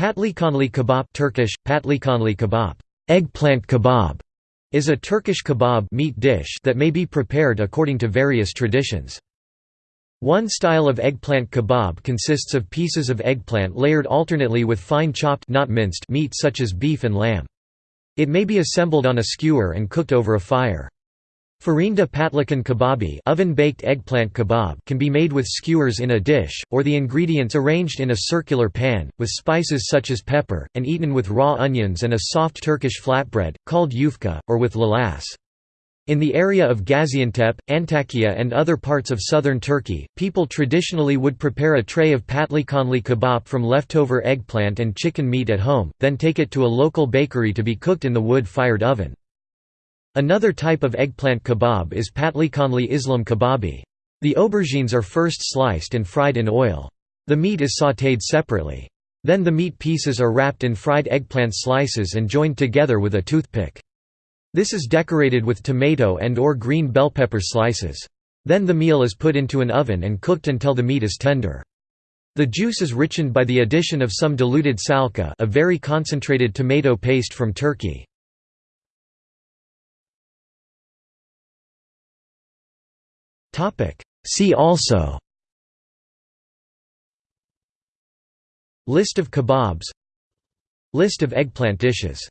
Patlikanli kebab Turkish, patlikanli kebab eggplant kebab", is a Turkish kebab meat dish that may be prepared according to various traditions. One style of eggplant kebab consists of pieces of eggplant layered alternately with fine chopped not minced meat such as beef and lamb. It may be assembled on a skewer and cooked over a fire. Farinda patlikan kebabi oven-baked eggplant kebab can be made with skewers in a dish, or the ingredients arranged in a circular pan, with spices such as pepper, and eaten with raw onions and a soft Turkish flatbread, called yufka, or with lavaş. In the area of Gaziantep, Antakya and other parts of southern Turkey, people traditionally would prepare a tray of patlikanli kebab from leftover eggplant and chicken meat at home, then take it to a local bakery to be cooked in the wood-fired oven. Another type of eggplant kebab is patlikanli Islim kebabi. The aubergines are first sliced and fried in oil. The meat is sautéed separately. Then the meat pieces are wrapped in fried eggplant slices and joined together with a toothpick. This is decorated with tomato and or green bell pepper slices. Then the meal is put into an oven and cooked until the meat is tender. The juice is richened by the addition of some diluted salça a very concentrated tomato paste from Turkey. See also. List of kebabs. List of eggplant dishes